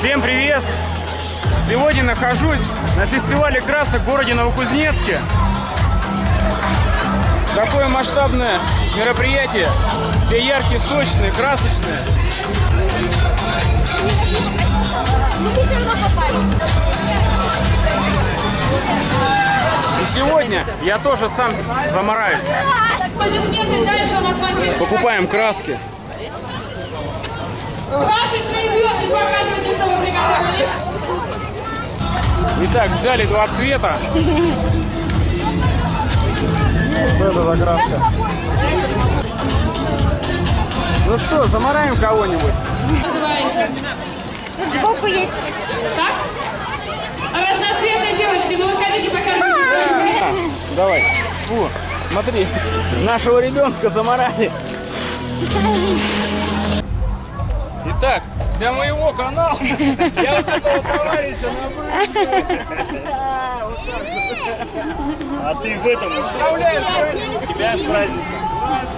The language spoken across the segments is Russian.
Всем привет! Сегодня нахожусь на фестивале красок в городе Новокузнецке. Такое масштабное мероприятие. Все яркие, сочные, красочные. И сегодня я тоже сам замораюсь. Покупаем краски. Красочные звезды. Показывайте, что вы приготовили. Итак, взяли два цвета. Вот это закраска. Ну что, замараем кого-нибудь? Тут сбоку есть. Так? Разноцветные девочки. Ну, выходите, показывайте. А, давай. Фу, смотри, нашего ребенка заморали. Итак, для моего канала я вот этого товарища набрал. А ты в этом Поздравляю, с тебя с праздником.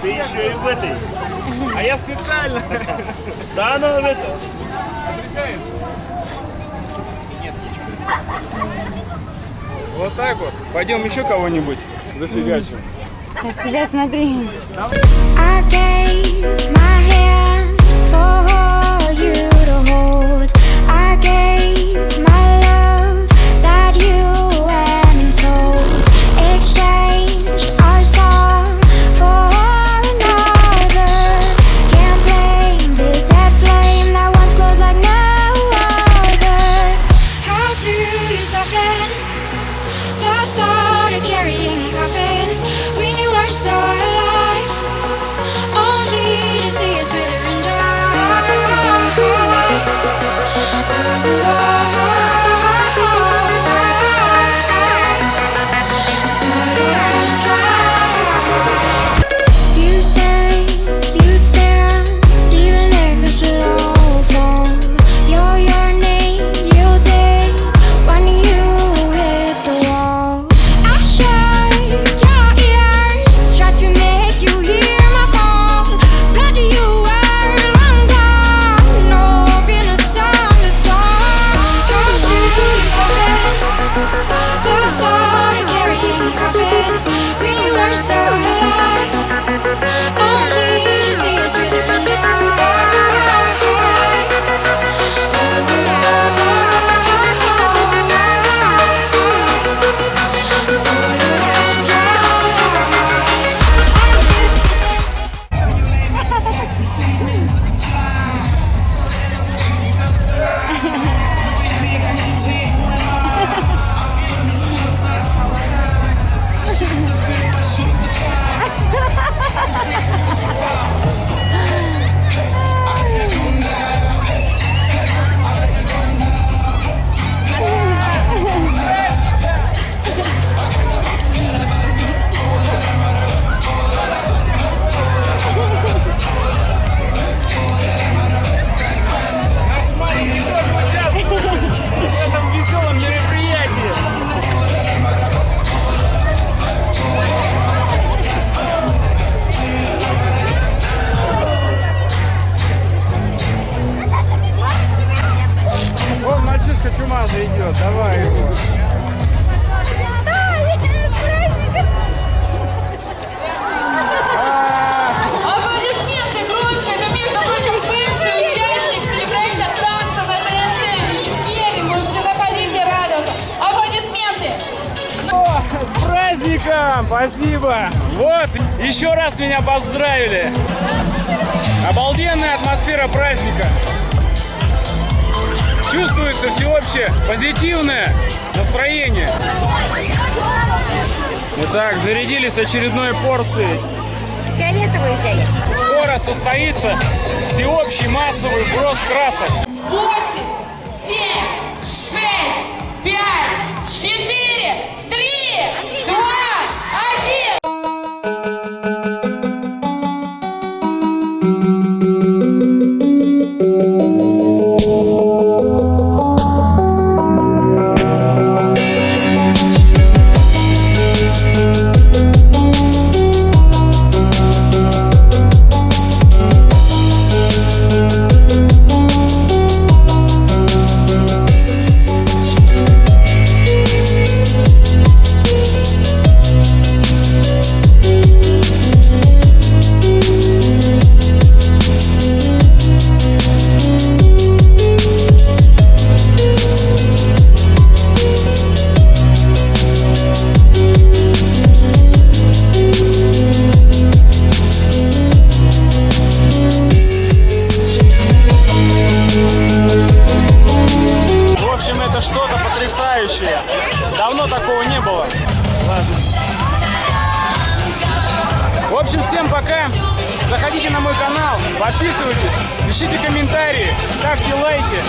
Ты еще и в этой. А я специально. Да она в этом. Вот так вот. Пойдем еще кого-нибудь зафигачим. На тебя смотри. I soften? The thought of carrying coffins. We were so О, с праздником! Спасибо! Вот, еще раз меня поздравили. Обалденная атмосфера праздника чувствуется всеобщее позитивное настроение. Итак, зарядились очередной порцией. Фиолетовый взяли. Скоро состоится всеобщий массовый брос красок. 8, 7, всем пока. Заходите на мой канал, подписывайтесь, пишите комментарии, ставьте лайки.